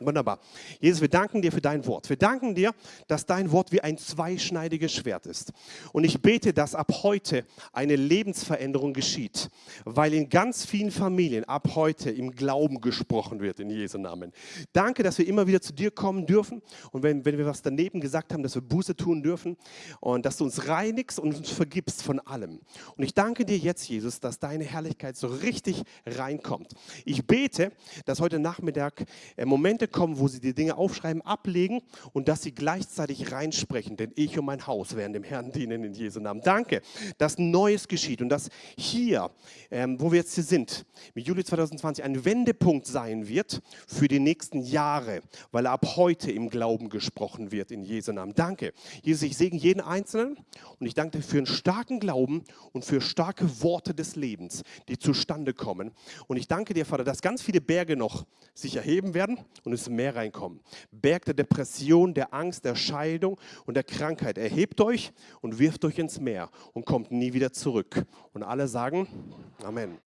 Wunderbar. Jesus, wir danken dir für dein Wort. Wir danken dir, dass dein Wort wie ein zweischneidiges Schwert ist. Und ich bete, dass ab heute eine Lebensveränderung geschieht, weil in ganz vielen Familien ab heute im Glauben gesprochen wird, in Jesu Namen. Danke, dass wir immer wieder zu dir kommen dürfen und wenn, wenn wir was daneben gesagt haben, dass wir Buße tun dürfen und dass du uns reinigst und uns vergibst von allem. Und ich danke dir jetzt, Jesus, dass deine Herrlichkeit so richtig reinkommt. Ich bete, dass heute Nachmittag äh, Momente Momente kommen, wo sie die Dinge aufschreiben, ablegen und dass sie gleichzeitig reinsprechen. Denn ich und mein Haus werden dem Herrn dienen in Jesu Namen. Danke, dass Neues geschieht und dass hier, ähm, wo wir jetzt hier sind, mit Juli 2020 ein Wendepunkt sein wird für die nächsten Jahre, weil ab heute im Glauben gesprochen wird in Jesu Namen. Danke. Jesus, ich segne jeden Einzelnen und ich danke dir für einen starken Glauben und für starke Worte des Lebens, die zustande kommen. Und ich danke dir, Vater, dass ganz viele Berge noch sich erheben werden und es Meer reinkommen. Berg der Depression, der Angst, der Scheidung und der Krankheit. Erhebt euch und wirft euch ins Meer und kommt nie wieder zurück. Und alle sagen Amen.